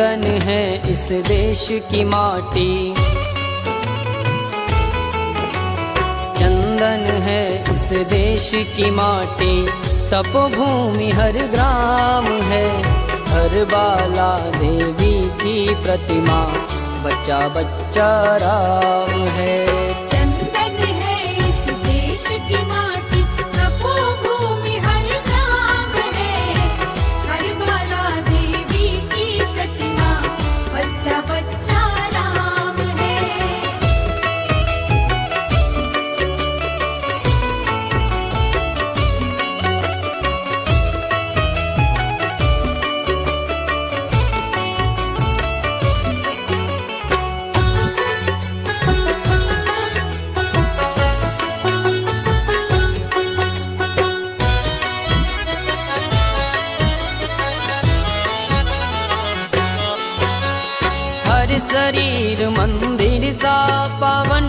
है इस देश की माटी। चंदन है इस देश की माटी। तपोभूमि हर ग्राम है, हर बाला देवी की प्रतिमा। बच्चा बच्चा राम है। शरीर मंदिर सा पावन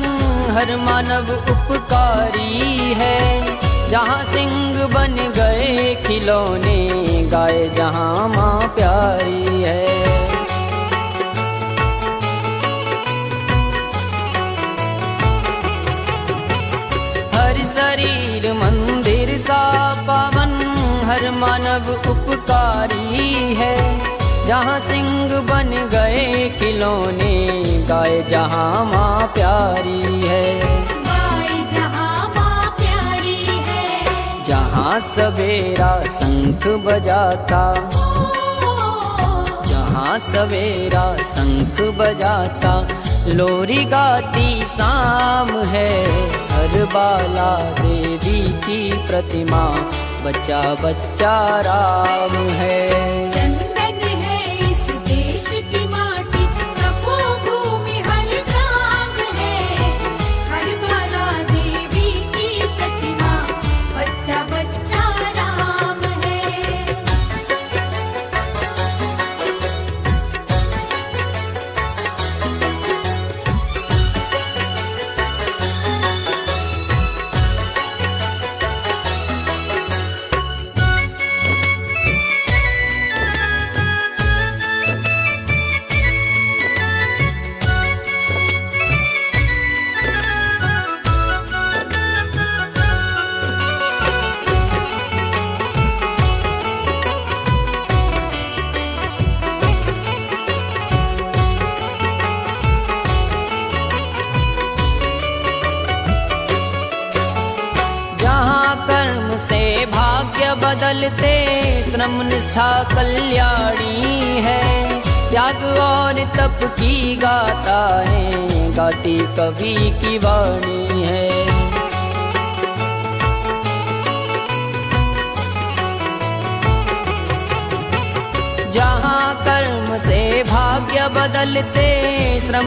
हर मानव उपकारी है। जहाँ सिंह बन गए खिलौने गाय जहाँ माँ प्यारी है। हर शरीर मंदिर सा पावन हर मानव उपकारी है। जहाँ सिंह बन गए खिलौने गाय जहाँ माँ प्यारी है। गाय जहाँ माँ प्यारी है। जहाँ सवेरा शंख बजाता। जहाँ सवेरा शंख बजाता। लोरी गाती शाम है हर बाला देवी की प्रतिमा। बच्चा बच्चा राम है। बदलते श्रम निष्ठा कल्याणी है। त्याग और तप की गाता है गाती कवि की वाणी है। जहाँ कर्म से भाग्य बदलते श्रम